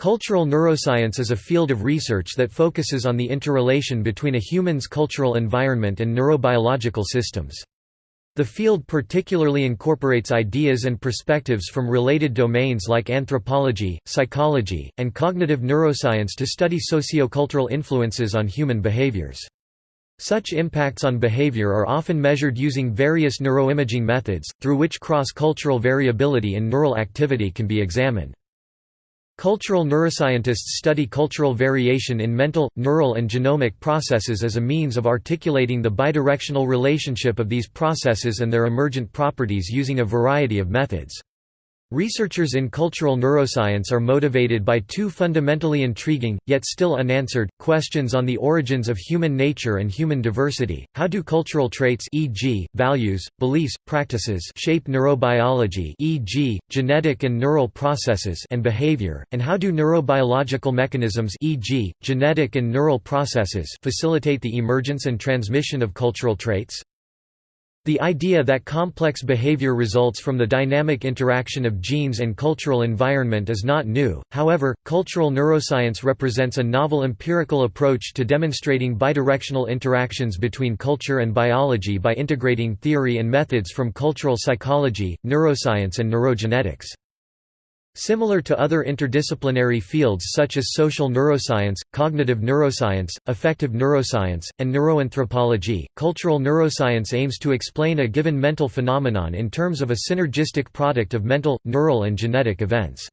Cultural neuroscience is a field of research that focuses on the interrelation between a human's cultural environment and neurobiological systems. The field particularly incorporates ideas and perspectives from related domains like anthropology, psychology, and cognitive neuroscience to study sociocultural influences on human behaviors. Such impacts on behavior are often measured using various neuroimaging methods, through which cross-cultural variability in neural activity can be examined. Cultural neuroscientists study cultural variation in mental, neural and genomic processes as a means of articulating the bidirectional relationship of these processes and their emergent properties using a variety of methods. Researchers in cultural neuroscience are motivated by two fundamentally intriguing, yet still unanswered, questions on the origins of human nature and human diversity. How do cultural traits e.g., values, beliefs, practices shape neurobiology e.g., genetic and neural processes and behavior, and how do neurobiological mechanisms e.g., genetic and neural processes facilitate the emergence and transmission of cultural traits? The idea that complex behavior results from the dynamic interaction of genes and cultural environment is not new, however, cultural neuroscience represents a novel empirical approach to demonstrating bidirectional interactions between culture and biology by integrating theory and methods from cultural psychology, neuroscience and neurogenetics. Similar to other interdisciplinary fields such as social neuroscience, cognitive neuroscience, affective neuroscience, and neuroanthropology, cultural neuroscience aims to explain a given mental phenomenon in terms of a synergistic product of mental, neural and genetic events.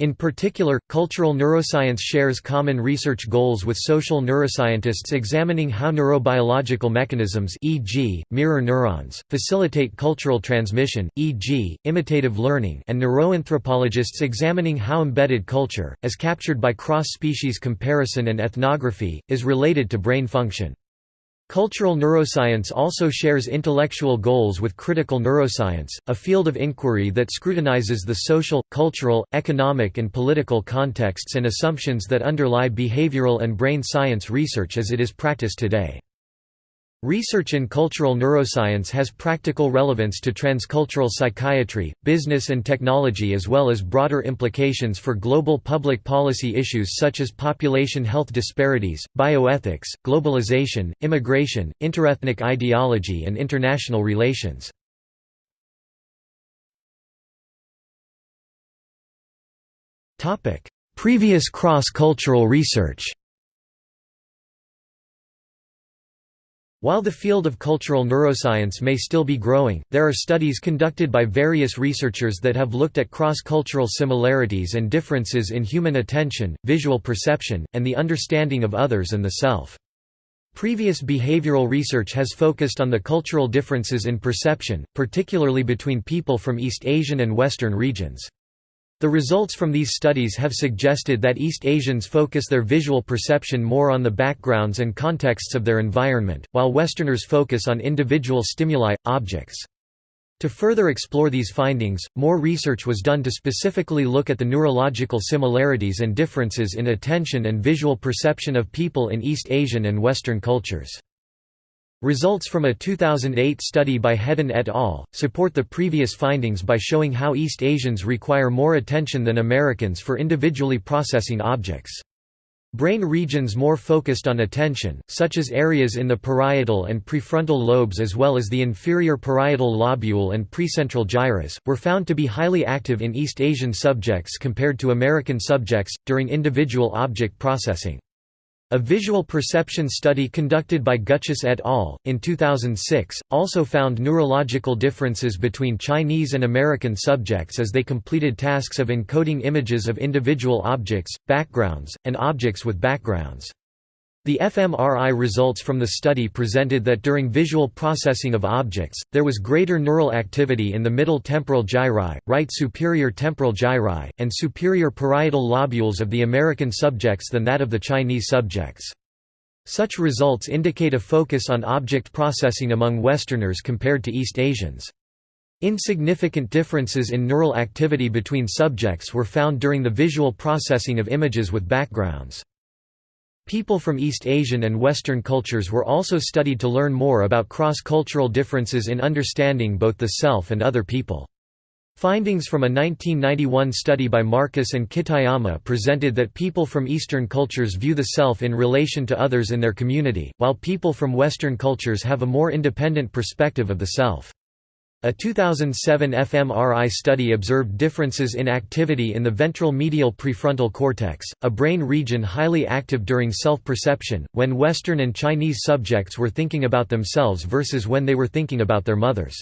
In particular, cultural neuroscience shares common research goals with social neuroscientists examining how neurobiological mechanisms e.g., mirror neurons, facilitate cultural transmission, e.g., imitative learning and neuroanthropologists examining how embedded culture, as captured by cross-species comparison and ethnography, is related to brain function. Cultural neuroscience also shares intellectual goals with critical neuroscience, a field of inquiry that scrutinizes the social, cultural, economic and political contexts and assumptions that underlie behavioral and brain science research as it is practiced today. Research in cultural neuroscience has practical relevance to transcultural psychiatry, business and technology as well as broader implications for global public policy issues such as population health disparities, bioethics, globalization, immigration, interethnic ideology and international relations. Previous cross-cultural research While the field of cultural neuroscience may still be growing, there are studies conducted by various researchers that have looked at cross-cultural similarities and differences in human attention, visual perception, and the understanding of others and the self. Previous behavioral research has focused on the cultural differences in perception, particularly between people from East Asian and Western regions. The results from these studies have suggested that East Asians focus their visual perception more on the backgrounds and contexts of their environment, while Westerners focus on individual stimuli, objects. To further explore these findings, more research was done to specifically look at the neurological similarities and differences in attention and visual perception of people in East Asian and Western cultures. Results from a 2008 study by Hedden et al. support the previous findings by showing how East Asians require more attention than Americans for individually processing objects. Brain regions more focused on attention, such as areas in the parietal and prefrontal lobes as well as the inferior parietal lobule and precentral gyrus, were found to be highly active in East Asian subjects compared to American subjects, during individual object processing. A visual perception study conducted by Gutchess et al. in 2006, also found neurological differences between Chinese and American subjects as they completed tasks of encoding images of individual objects, backgrounds, and objects with backgrounds. The fMRI results from the study presented that during visual processing of objects, there was greater neural activity in the middle temporal gyri, right superior temporal gyri, and superior parietal lobules of the American subjects than that of the Chinese subjects. Such results indicate a focus on object processing among Westerners compared to East Asians. Insignificant differences in neural activity between subjects were found during the visual processing of images with backgrounds. People from East Asian and Western cultures were also studied to learn more about cross-cultural differences in understanding both the self and other people. Findings from a 1991 study by Markus and Kitayama presented that people from Eastern cultures view the self in relation to others in their community, while people from Western cultures have a more independent perspective of the self. A 2007 fMRI study observed differences in activity in the ventral medial prefrontal cortex, a brain region highly active during self-perception, when Western and Chinese subjects were thinking about themselves versus when they were thinking about their mothers.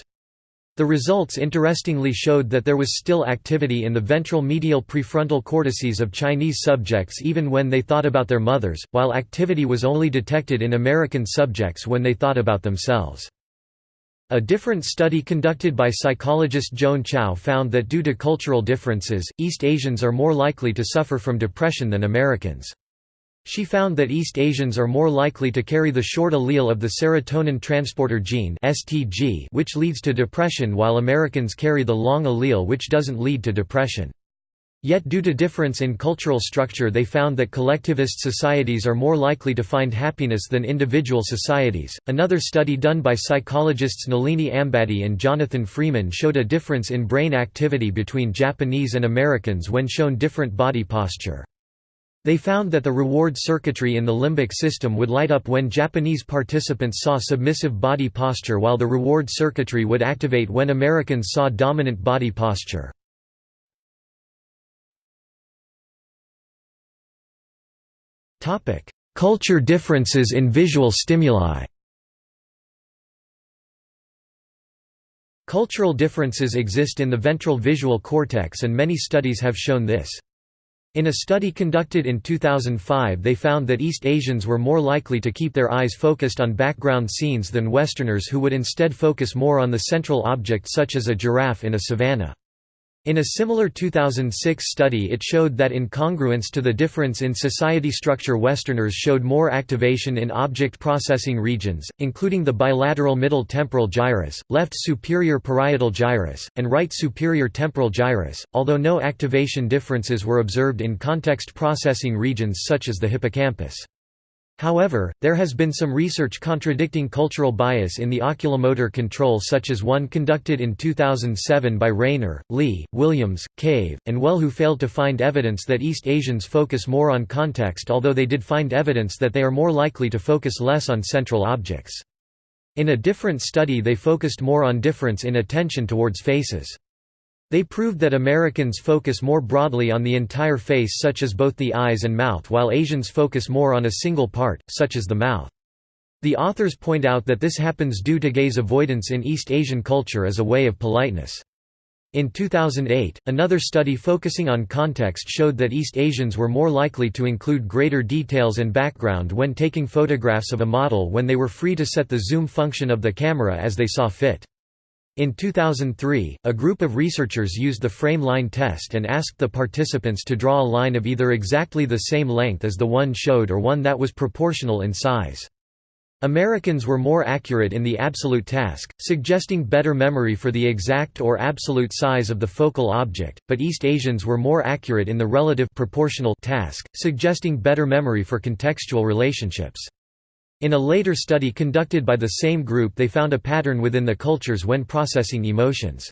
The results interestingly showed that there was still activity in the ventral medial prefrontal cortices of Chinese subjects even when they thought about their mothers, while activity was only detected in American subjects when they thought about themselves. A different study conducted by psychologist Joan Chiao found that due to cultural differences, East Asians are more likely to suffer from depression than Americans. She found that East Asians are more likely to carry the short allele of the serotonin transporter gene which leads to depression while Americans carry the long allele which doesn't lead to depression. Yet due to difference in cultural structure they found that collectivist societies are more likely to find happiness than individual societies. Another study done by psychologists Nalini Ambady and Jonathan Freeman showed a difference in brain activity between Japanese and Americans when shown different body posture. They found that the reward circuitry in the limbic system would light up when Japanese participants saw submissive body posture while the reward circuitry would activate when Americans saw dominant body posture. Culture differences in visual stimuli Cultural differences exist in the ventral visual cortex and many studies have shown this. In a study conducted in 2005 they found that East Asians were more likely to keep their eyes focused on background scenes than Westerners who would instead focus more on the central object such as a giraffe in a savanna. In a similar 2006 study it showed that in congruence to the difference in society structure Westerners showed more activation in object processing regions, including the bilateral middle temporal gyrus, left superior parietal gyrus, and right superior temporal gyrus, although no activation differences were observed in context processing regions such as the hippocampus. However, there has been some research contradicting cultural bias in the oculomotor control such as one conducted in 2007 by Rayner, Li, Williams, Cave, and Well who failed to find evidence that East Asians focus more on context although they did find evidence that they are more likely to focus less on central objects. In a different study they focused more on difference in attention towards faces. They proved that Americans focus more broadly on the entire face such as both the eyes and mouth while Asians focus more on a single part, such as the mouth. The authors point out that this happens due to gaze avoidance in East Asian culture as a way of politeness. In 2008, another study focusing on context showed that East Asians were more likely to include greater details and background when taking photographs of a model when they were free to set the zoom function of the camera as they saw fit. In 2003, a group of researchers used the frame line test and asked the participants to draw a line of either exactly the same length as the one showed or one that was proportional in size. Americans were more accurate in the absolute task, suggesting better memory for the exact or absolute size of the focal object, but East Asians were more accurate in the relative proportional task, suggesting better memory for contextual relationships. In a later study conducted by the same group they found a pattern within the cultures when processing emotions.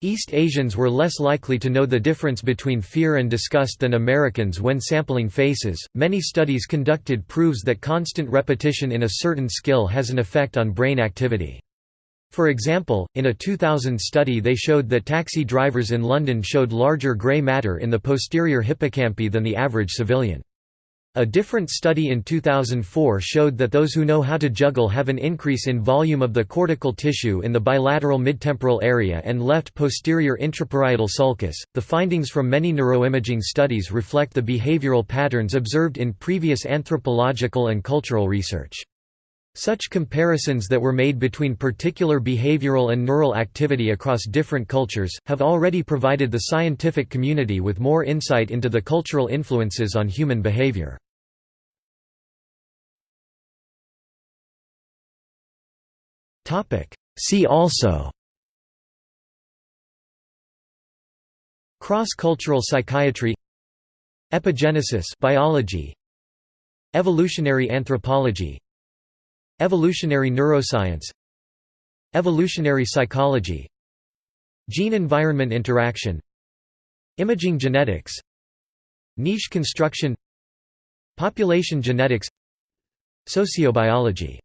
East Asians were less likely to know the difference between fear and disgust than Americans when sampling faces. Many studies conducted proves that constant repetition in a certain skill has an effect on brain activity. For example, in a 2000 study they showed that taxi drivers in London showed larger grey matter in the posterior hippocampi than the average civilian. A different study in 2004 showed that those who know how to juggle have an increase in volume of the cortical tissue in the bilateral midtemporal area and left posterior intraparietal sulcus. The findings from many neuroimaging studies reflect the behavioral patterns observed in previous anthropological and cultural research. Such comparisons that were made between particular behavioral and neural activity across different cultures, have already provided the scientific community with more insight into the cultural influences on human behavior. See also Cross-cultural psychiatry Epigenesis biology Evolutionary anthropology Evolutionary neuroscience. Evolutionary psychology. Gene-environment interaction. Imaging genetics. Niche construction. Population genetics. Sociobiology